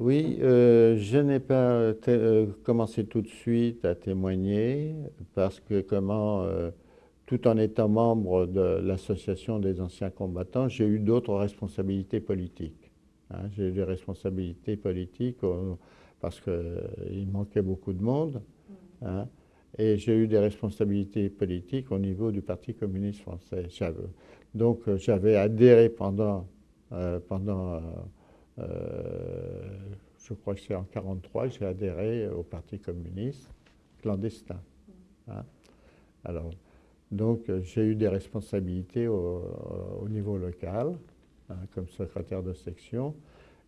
Oui, euh, je n'ai pas euh, commencé tout de suite à témoigner parce que comment, euh, tout en étant membre de l'association des anciens combattants, j'ai eu d'autres responsabilités politiques. Hein. J'ai eu des responsabilités politiques parce qu'il manquait beaucoup de monde. Hein. et j'ai eu des responsabilités politiques au niveau du Parti communiste français. Donc j'avais adhéré pendant, pendant euh, je crois que c'est en 1943 que j'ai adhéré au Parti communiste clandestin. Hein. Alors, donc j'ai eu des responsabilités au, niveau local, hein, comme secrétaire de section,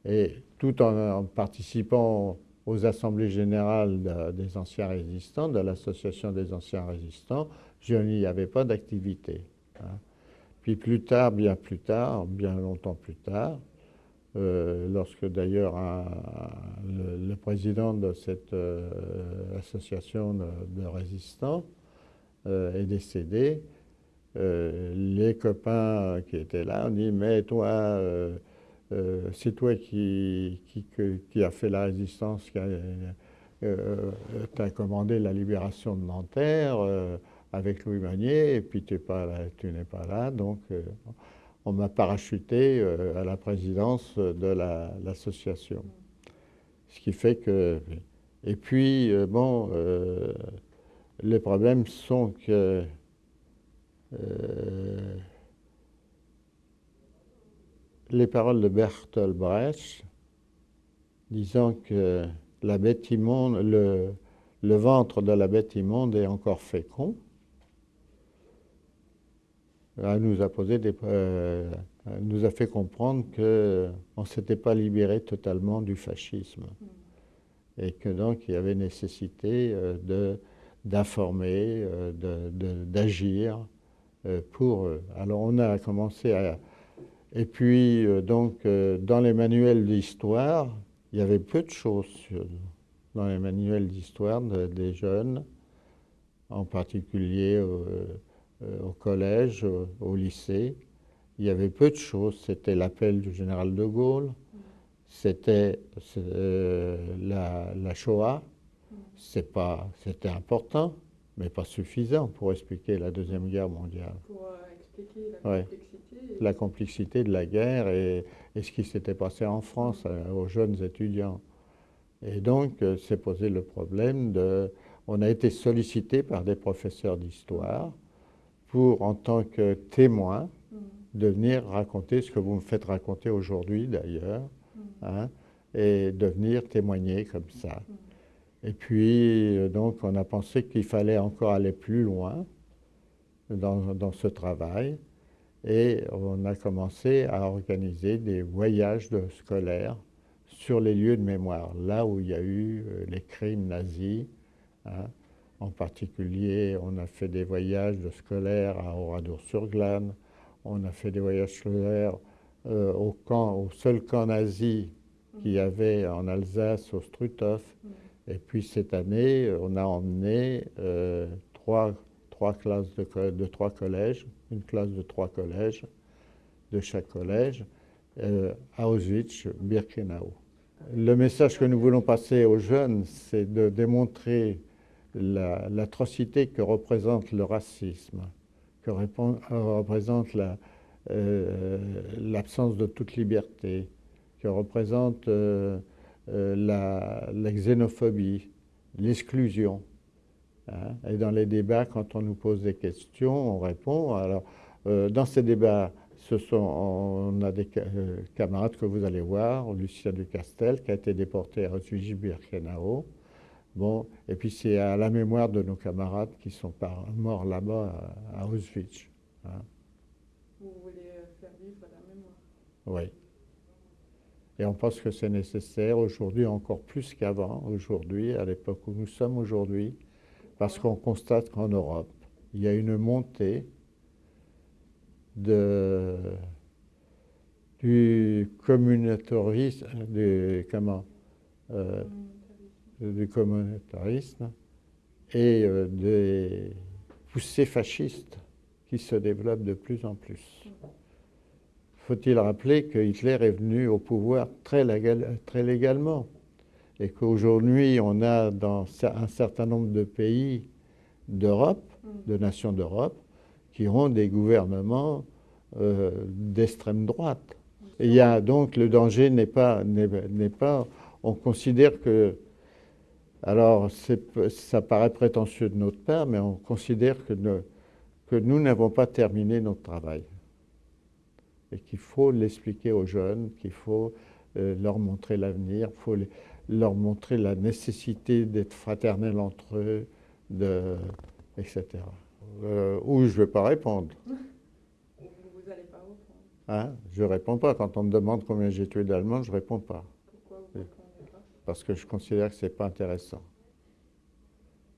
et tout en, participant aux assemblées générales des anciens résistants, de l'association des anciens résistants, je n'y avais pas d'activité. Hein. Puis plus tard, bien plus tard, bien longtemps plus tard, euh, lorsque d'ailleurs le, président de cette euh, association de, résistants euh, est décédé, les copains qui étaient là ont dit mais toi c'est toi qui, a fait la résistance, qui a, commandé la libération de Nanterre avec Louis Magnier, et puis tu n'es pas là, donc on m'a parachuté euh, à la présidence de l'association. Ce qui fait que... Et puis, euh, bon, euh, les problèmes sont que les paroles de Bertolt Brecht, disant que le, le ventre de la bête immonde est encore fécond, nous a posé des, euh, nous a fait comprendre qu'on ne s'était pas libéré totalement du fascisme et que donc il y avait nécessité euh, d'informer, euh, d'agir pour eux. Alors on a commencé à... Et puis donc dans les manuels d'histoire, il y avait peu de choses dans les manuels d'histoire des jeunes, en particulier euh, au collège, au lycée, il y avait peu de choses. C'était l'appel du général de Gaulle, c'était euh, la, Shoah. C'était important, mais pas suffisant pour expliquer la Deuxième Guerre mondiale. Pour euh, expliquer la complexité. La complexité de la guerre et, et ce qui s'était passé en France aux jeunes étudiants. Et donc, s'est posé le problème de... On a été sollicité par des professeurs d'histoire pour, en tant que témoin, mm. de venir raconter ce que vous me faites raconter aujourd'hui d'ailleurs, mm. hein, et de venir témoigner comme ça. Mm. Et puis, euh, donc, on a pensé qu'il fallait encore aller plus loin dans, dans, ce travail, et on a commencé à organiser des voyages de scolaires sur les lieux de mémoire, là où il y a eu euh, les crimes nazis, hein, en particulier, on a fait des voyages de scolaires à Oradour-sur-Glane, on a fait des voyages scolaires euh, au, seul camp nazi qu'il y avait en Alsace, au Struthof. Et puis cette année, on a emmené euh, trois, classes de, trois collèges, une classe de trois collèges, de chaque collège, euh, à Auschwitz-Birkenau. Le message que nous voulons passer aux jeunes, c'est de démontrer l'atrocité que représente le racisme, que représente euh, l'absence de toute liberté, que représente euh, euh, la, xénophobie, l'exclusion. Hein. Et dans les débats, quand on nous pose des questions, on répond. Alors, dans ces débats, on a des camarades que vous allez voir, Lucien Ducastel, qui a été déporté à Auschwitz-Birkenau, Bon, et puis c'est à la mémoire de nos camarades qui sont morts là-bas à, Auschwitz. Hein. Vous voulez faire vivre la mémoire Oui. Et on pense que c'est nécessaire aujourd'hui encore plus qu'avant, aujourd'hui, à l'époque où nous sommes aujourd'hui, parce qu'on constate qu'en Europe, il y a une montée de, du communautarisme, du, comment, euh, du communautarisme et euh, des poussées fascistes qui se développent de plus en plus. faut-il rappeler que Hitler est venu au pouvoir très, très légalement et qu'aujourd'hui, on a dans un certain nombre de pays d'Europe, mm. de nations d'Europe, qui ont des gouvernements euh, d'extrême droite. Et il y a donc le danger n'est pas, n'est pas, on considère que, alors ça paraît prétentieux de notre part, mais on considère que, que nous n'avons pas terminé notre travail et qu'il faut l'expliquer aux jeunes, qu'il faut euh, leur montrer l'avenir, il faut leur montrer la nécessité d'être fraternels entre eux, de, etc. Euh, ou je ne vais pas répondre. Vous n'allez pas répondre hein? Je ne réponds pas. Quand on me demande combien j'ai tué d'Allemands, je ne réponds pas. Pourquoi vous Parce que je considère que ce n'est pas intéressant.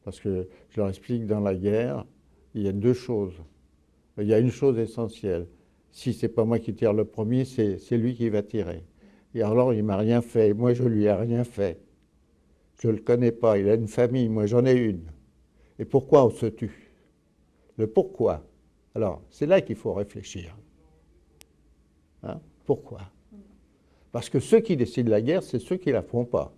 Parce que je leur explique, dans la guerre, il y a deux choses. Il y a une chose essentielle. Si ce n'est pas moi qui tire le premier, c'est lui qui va tirer. Et alors, il ne m'a rien fait. Moi, je ne lui ai rien fait. Je ne le connais pas. Il a une famille. Moi, j'en ai une. Et pourquoi on se tue? Le pourquoi? Alors, c'est là qu'il faut réfléchir. Hein? Pourquoi? Parce que ceux qui décident la guerre, c'est ceux qui ne la font pas.